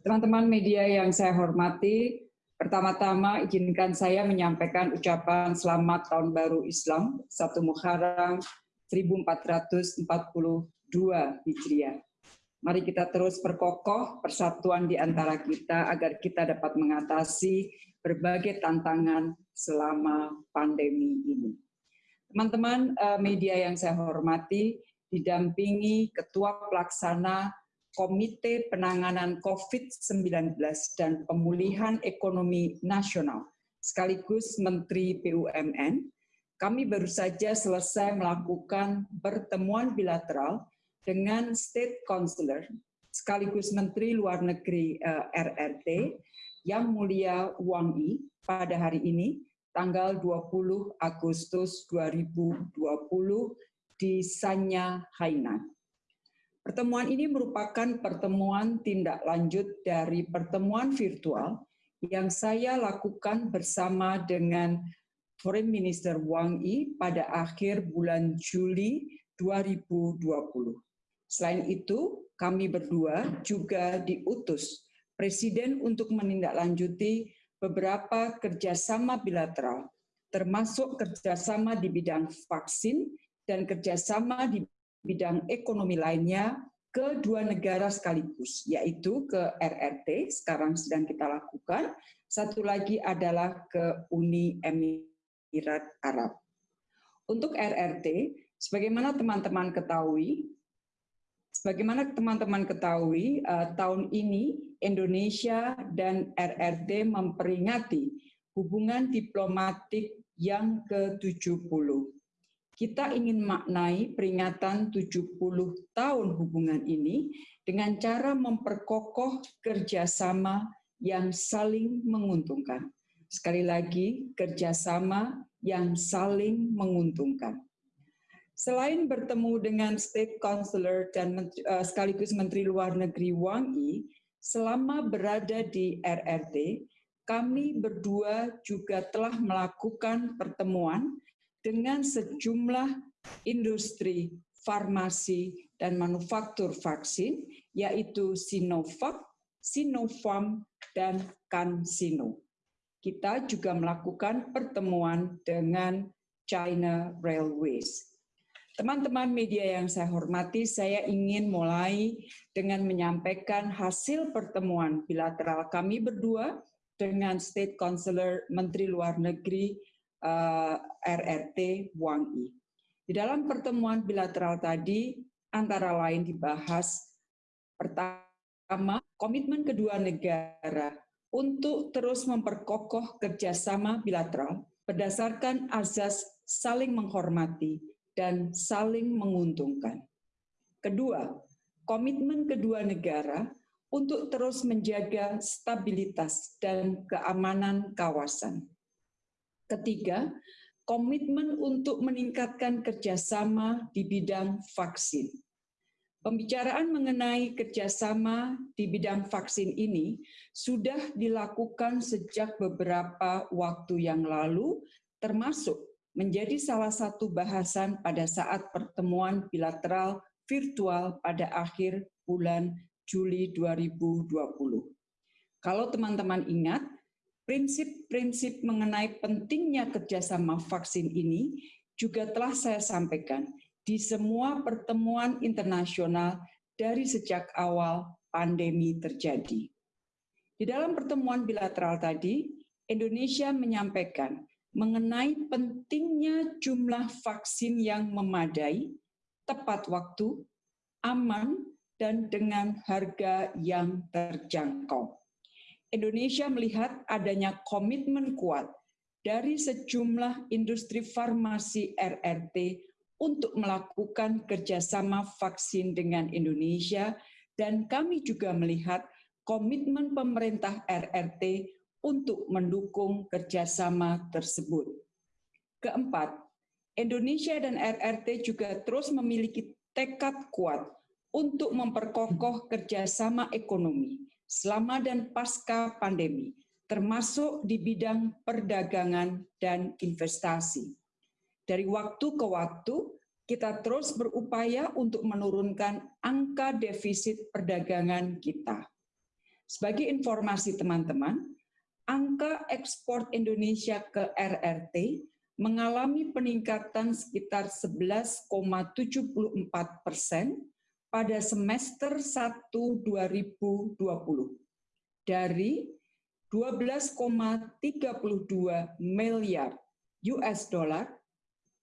Teman-teman media yang saya hormati, pertama-tama izinkan saya menyampaikan ucapan selamat tahun baru Islam, 1 Muharram 1442 Hijriah. Mari kita terus perkokoh persatuan di antara kita agar kita dapat mengatasi berbagai tantangan selama pandemi ini. Teman-teman eh, media yang saya hormati, didampingi Ketua Pelaksana Komite Penanganan COVID-19 dan Pemulihan Ekonomi Nasional, sekaligus Menteri BUMN, kami baru saja selesai melakukan pertemuan bilateral dengan State Counselor, sekaligus Menteri Luar Negeri eh, RRT, Yang Mulia Wang Yi, pada hari ini, tanggal 20 Agustus 2020 di Sanya, Hainan. Pertemuan ini merupakan pertemuan tindak lanjut dari pertemuan virtual yang saya lakukan bersama dengan Foreign Minister Wang Yi pada akhir bulan Juli 2020. Selain itu, kami berdua juga diutus Presiden untuk menindaklanjuti beberapa kerjasama bilateral, termasuk kerjasama di bidang vaksin dan kerjasama di bidang ekonomi lainnya ke dua negara sekaligus, yaitu ke RRT, sekarang sedang kita lakukan, satu lagi adalah ke Uni Emirat Arab. Untuk RRT, sebagaimana teman-teman ketahui, sebagaimana teman-teman ketahui, uh, tahun ini Indonesia dan RRT memperingati hubungan diplomatik yang ke-70 kita ingin maknai peringatan 70 tahun hubungan ini dengan cara memperkokoh kerjasama yang saling menguntungkan. Sekali lagi, kerjasama yang saling menguntungkan. Selain bertemu dengan State Counselor dan uh, sekaligus Menteri Luar Negeri Wang Yi, selama berada di RRT, kami berdua juga telah melakukan pertemuan dengan sejumlah industri farmasi dan manufaktur vaksin, yaitu Sinovac, Sinopharm, dan CanSino. Kita juga melakukan pertemuan dengan China Railways. Teman-teman media yang saya hormati, saya ingin mulai dengan menyampaikan hasil pertemuan bilateral kami berdua dengan State Counselor Menteri Luar Negeri uh, eh, RRT Wang Yi. Di dalam pertemuan bilateral tadi, antara lain dibahas pertama, komitmen kedua negara untuk terus memperkokoh kerjasama bilateral berdasarkan azas saling menghormati dan saling menguntungkan. Kedua, komitmen kedua negara untuk terus menjaga stabilitas dan keamanan kawasan. Ketiga, komitmen untuk meningkatkan kerjasama di bidang vaksin. Pembicaraan mengenai kerjasama di bidang vaksin ini sudah dilakukan sejak beberapa waktu yang lalu, termasuk menjadi salah satu bahasan pada saat pertemuan bilateral virtual pada akhir bulan Juli 2020. Kalau teman-teman ingat, prinsip-prinsip mengenai pentingnya kerjasama vaksin ini juga telah saya sampaikan di semua pertemuan internasional dari sejak awal pandemi terjadi. Di dalam pertemuan bilateral tadi, Indonesia menyampaikan mengenai pentingnya jumlah vaksin yang memadai, tepat waktu, aman, dan dengan harga yang terjangkau. Indonesia melihat adanya komitmen kuat dari sejumlah industri farmasi RRT untuk melakukan kerjasama vaksin dengan Indonesia dan kami juga melihat komitmen pemerintah RRT untuk mendukung kerjasama tersebut. Keempat, Indonesia dan RRT juga terus memiliki tekad kuat untuk memperkokoh kerjasama ekonomi selama dan pasca pandemi, termasuk di bidang perdagangan dan investasi. Dari waktu ke waktu, kita terus berupaya untuk menurunkan angka defisit perdagangan kita. Sebagai informasi teman-teman, angka ekspor Indonesia ke RRT mengalami peningkatan sekitar 11,74 persen pada semester 1 2020 dari 12,32 miliar US dollar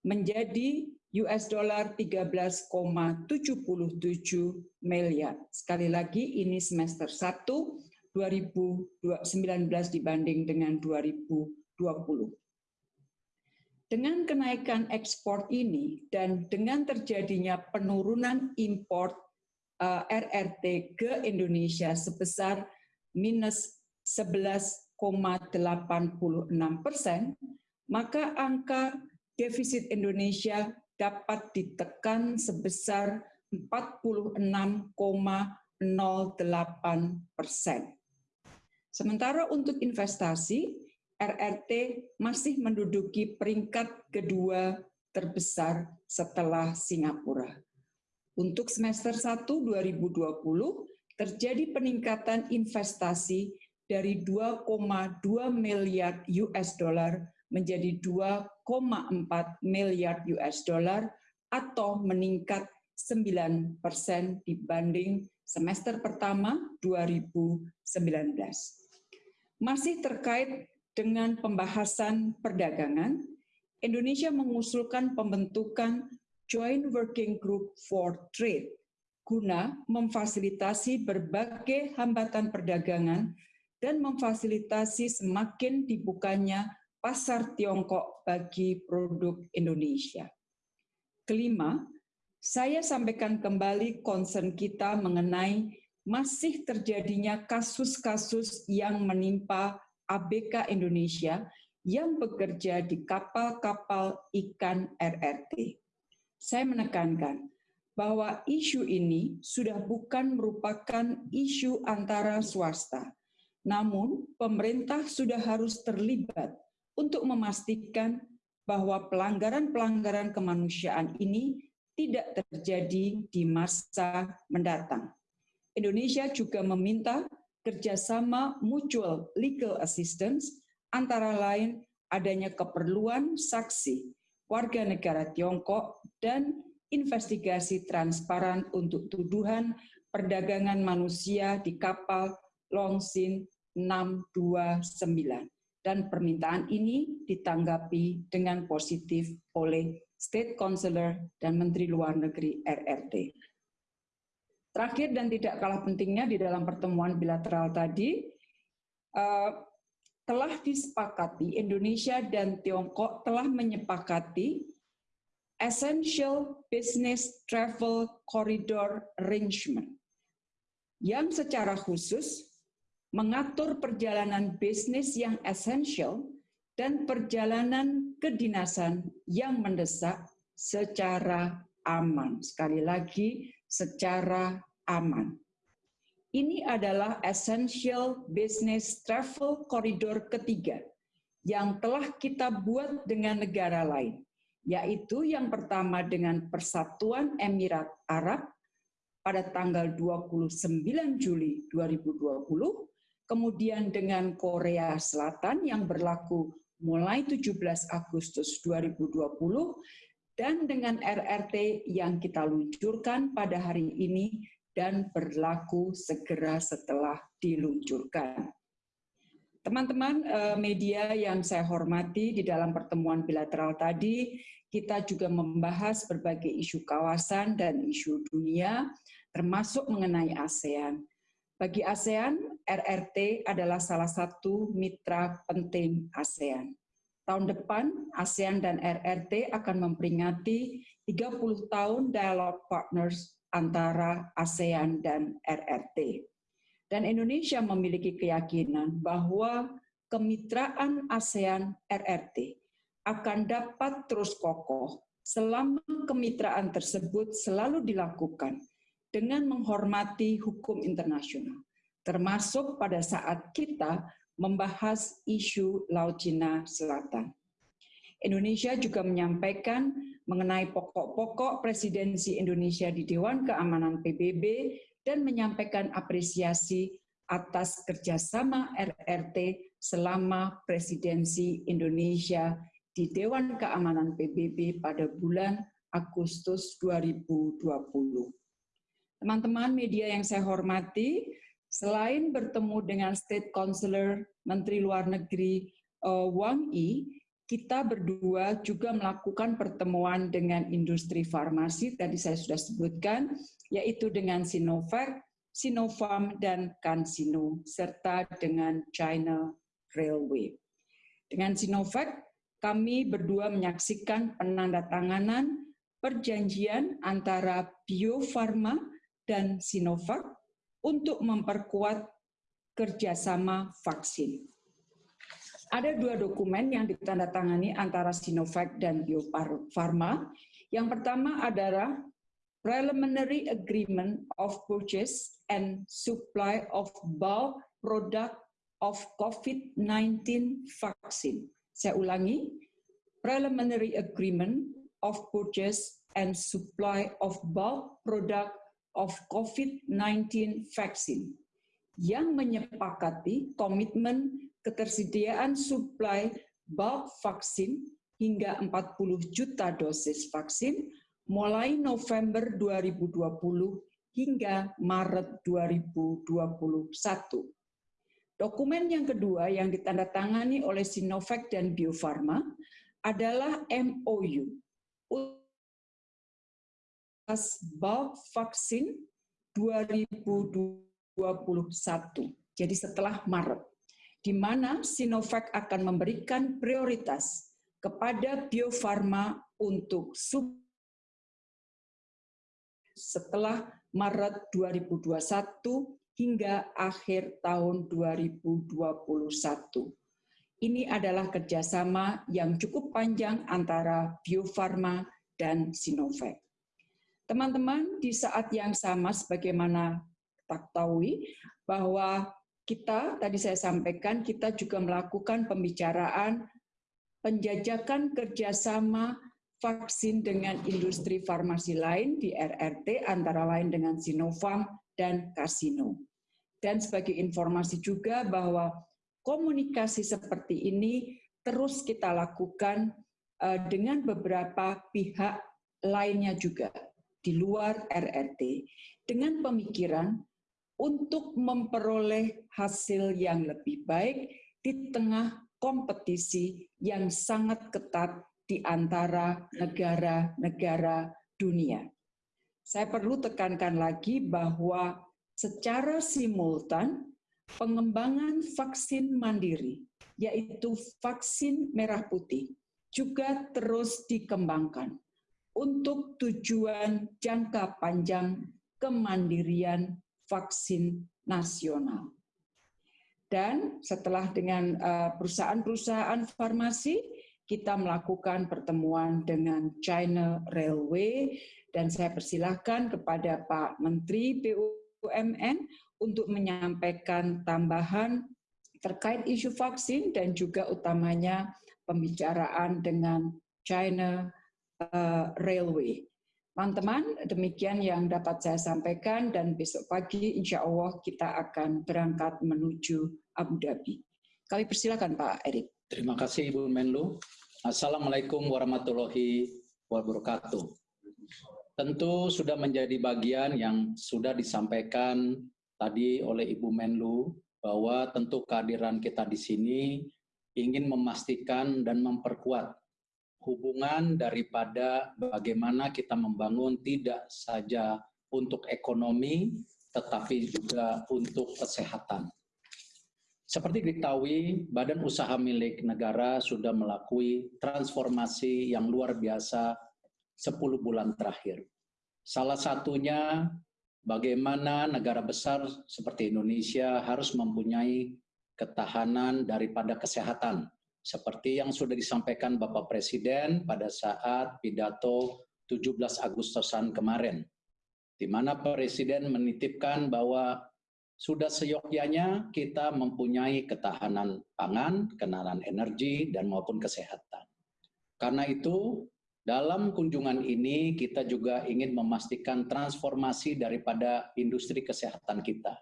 menjadi US dollar 13,77 miliar. Sekali lagi ini semester 1 2019 dibanding dengan 2020. Dengan kenaikan ekspor ini dan dengan terjadinya penurunan impor eh, RRT ke Indonesia sebesar minus 11,86 persen, maka angka defisit Indonesia dapat ditekan sebesar 46,08 persen. Sementara untuk investasi, RRT masih menduduki peringkat kedua terbesar setelah Singapura. Untuk semester 1 2020, terjadi peningkatan investasi dari 2,2 miliar US dollar menjadi 2,4 miliar US dollar atau meningkat 9 persen dibanding semester pertama 2019. Masih terkait dengan pembahasan perdagangan, Indonesia mengusulkan pembentukan Joint Working Group for Trade guna memfasilitasi berbagai hambatan perdagangan dan memfasilitasi semakin dibukanya pasar Tiongkok bagi produk Indonesia. Kelima, saya sampaikan kembali concern kita mengenai masih terjadinya kasus-kasus yang menimpa ABK Indonesia yang bekerja di kapal-kapal ikan RRT. Saya menekankan bahwa isu ini sudah bukan merupakan isu antara swasta, namun pemerintah sudah harus terlibat untuk memastikan bahwa pelanggaran-pelanggaran kemanusiaan ini tidak terjadi di masa mendatang. Indonesia juga meminta kerjasama mutual legal assistance antara lain adanya keperluan saksi warga negara Tiongkok dan investigasi transparan untuk tuduhan perdagangan manusia di kapal Longsin 629 dan permintaan ini ditanggapi dengan positif oleh State Counselor dan Menteri Luar Negeri RRT. Terakhir dan tidak kalah pentingnya di dalam pertemuan bilateral tadi, uh, telah disepakati Indonesia dan Tiongkok telah menyepakati Essential Business Travel Corridor Arrangement yang secara khusus mengatur perjalanan bisnis yang esensial dan perjalanan kedinasan yang mendesak secara aman. Sekali lagi, secara aman. Ini adalah Essential Business Travel Corridor ketiga yang telah kita buat dengan negara lain, yaitu yang pertama dengan Persatuan Emirat Arab pada tanggal 29 Juli 2020, kemudian dengan Korea Selatan yang berlaku mulai 17 Agustus 2020, dan dengan RRT yang kita luncurkan pada hari ini dan berlaku segera setelah diluncurkan. Teman-teman eh, media yang saya hormati di dalam pertemuan bilateral tadi, kita juga membahas berbagai isu kawasan dan isu dunia, termasuk mengenai ASEAN. Bagi ASEAN, RRT adalah salah satu mitra penting ASEAN. Tahun depan, ASEAN dan RRT akan memperingati 30 tahun dialog partners antara ASEAN dan RRT. Dan Indonesia memiliki keyakinan bahwa kemitraan ASEAN RRT akan dapat terus kokoh selama kemitraan tersebut selalu dilakukan dengan menghormati hukum internasional, termasuk pada saat kita membahas isu Laut Cina Selatan. Indonesia juga menyampaikan mengenai pokok-pokok presidensi Indonesia di Dewan Keamanan PBB dan menyampaikan apresiasi atas kerjasama RRT selama presidensi Indonesia di Dewan Keamanan PBB pada bulan Agustus 2020. Teman-teman media yang saya hormati, selain bertemu dengan State Counselor Menteri Luar Negeri uh, Wang Yi, kita berdua juga melakukan pertemuan dengan industri farmasi, tadi saya sudah sebutkan, yaitu dengan Sinovac, Sinopharm, dan CanSino, serta dengan China Railway. Dengan Sinovac, kami berdua menyaksikan penandatanganan perjanjian antara Bio Farma dan Sinovac untuk memperkuat kerjasama vaksin. Ada dua dokumen yang ditandatangani antara Sinovac dan Bio Farma. Yang pertama adalah Preliminary Agreement of Purchase and Supply of Bulk Product of COVID-19 Vaccine. Saya ulangi, Preliminary Agreement of Purchase and Supply of Bulk Product of COVID-19 Vaccine yang menyepakati komitmen ketersediaan suplai bulk vaksin hingga 40 juta dosis vaksin mulai November 2020 hingga Maret 2021. Dokumen yang kedua yang ditandatangani oleh Sinovac dan Bio Farma adalah MOU bulk vaksin 2021. Jadi setelah Maret di mana Sinovac akan memberikan prioritas kepada Bio Farma untuk sub setelah Maret 2021 hingga akhir tahun 2021. Ini adalah kerjasama yang cukup panjang antara Bio Farma dan Sinovac. Teman-teman, di saat yang sama sebagaimana kita ketahui bahwa kita tadi saya sampaikan kita juga melakukan pembicaraan penjajakan kerjasama vaksin dengan industri farmasi lain di RRT antara lain dengan Sinovac dan Casino. Dan sebagai informasi juga bahwa komunikasi seperti ini terus kita lakukan eh, dengan beberapa pihak lainnya juga di luar RRT dengan pemikiran untuk memperoleh hasil yang lebih baik di tengah kompetisi yang sangat ketat di antara negara-negara dunia. Saya perlu tekankan lagi bahwa secara simultan pengembangan vaksin mandiri, yaitu vaksin merah putih, juga terus dikembangkan untuk tujuan jangka panjang kemandirian vaksin nasional. Dan setelah dengan eh, perusahaan-perusahaan farmasi, kita melakukan pertemuan dengan China Railway dan saya persilahkan kepada Pak Menteri BUMN untuk menyampaikan tambahan terkait isu vaksin dan juga utamanya pembicaraan dengan China uh, Railway. Teman-teman, demikian yang dapat saya sampaikan dan besok pagi insya Allah kita akan berangkat menuju Abu Dhabi. Kami persilakan Pak Erik. Terima kasih Ibu Menlu. Assalamualaikum warahmatullahi wabarakatuh. Tentu sudah menjadi bagian yang sudah disampaikan tadi oleh Ibu Menlu bahwa tentu kehadiran kita di sini ingin memastikan dan memperkuat hubungan daripada bagaimana kita membangun tidak saja untuk ekonomi, tetapi juga untuk kesehatan. Seperti diketahui, badan usaha milik negara sudah melakukan transformasi yang luar biasa 10 bulan terakhir. Salah satunya bagaimana negara besar seperti Indonesia harus mempunyai ketahanan daripada kesehatan seperti yang sudah disampaikan Bapak Presiden pada saat pidato 17 Agustusan kemarin, di mana Presiden menitipkan bahwa sudah seyogyanya kita mempunyai ketahanan pangan, ketahanan energi, dan maupun kesehatan. Karena itu, dalam kunjungan ini kita juga ingin memastikan transformasi daripada industri kesehatan kita.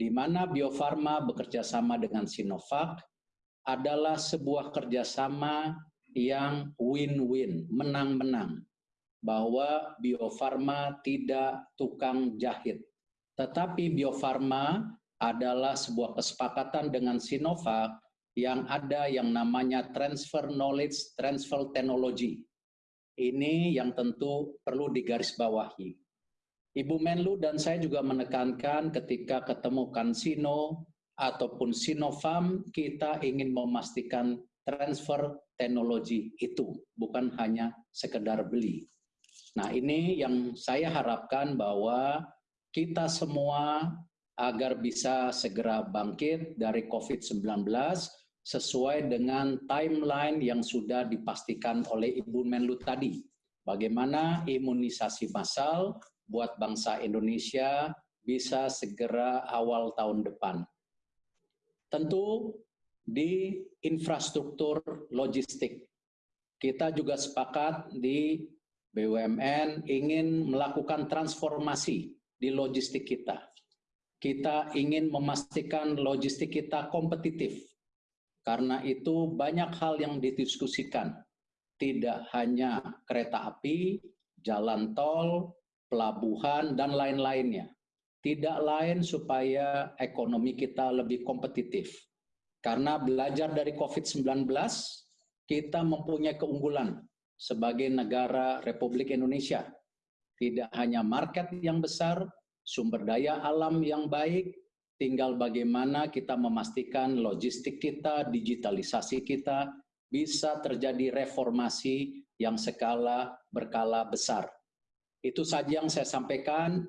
di mana Bio Farma bekerja sama dengan Sinovac adalah sebuah kerjasama yang win-win, menang-menang. Bahwa Bio Farma tidak tukang jahit. Tetapi Bio Farma adalah sebuah kesepakatan dengan Sinovac yang ada yang namanya transfer knowledge, transfer technology. Ini yang tentu perlu digarisbawahi. Ibu Menlu dan saya juga menekankan ketika ketemu Kansino ataupun Sinovac, kita ingin memastikan transfer teknologi itu, bukan hanya sekedar beli. Nah ini yang saya harapkan bahwa kita semua agar bisa segera bangkit dari COVID-19 sesuai dengan timeline yang sudah dipastikan oleh Ibu Menlu tadi. Bagaimana imunisasi massal buat bangsa Indonesia bisa segera awal tahun depan. Tentu di infrastruktur logistik. Kita juga sepakat di BUMN ingin melakukan transformasi di logistik kita. Kita ingin memastikan logistik kita kompetitif, karena itu banyak hal yang didiskusikan. Tidak hanya kereta api, jalan tol, pelabuhan, dan lain-lainnya. Tidak lain supaya ekonomi kita lebih kompetitif. Karena belajar dari COVID-19, kita mempunyai keunggulan sebagai negara Republik Indonesia. Tidak hanya market yang besar, sumber daya alam yang baik, tinggal bagaimana kita memastikan logistik kita, digitalisasi kita, bisa terjadi reformasi yang skala berkala besar. Itu saja yang saya sampaikan.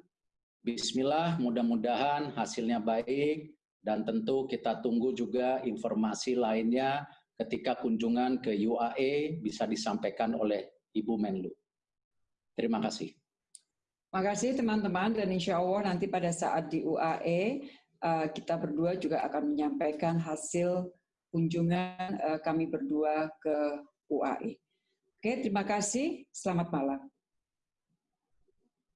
Bismillah, mudah-mudahan hasilnya baik dan tentu kita tunggu juga informasi lainnya ketika kunjungan ke UAE bisa disampaikan oleh Ibu Menlu. Terima kasih. Terima kasih teman-teman dan insya Allah nanti pada saat di UAE Eh, kita berdua juga akan menyampaikan hasil kunjungan eh, kami berdua ke UAE. Oke, terima kasih. Selamat malam.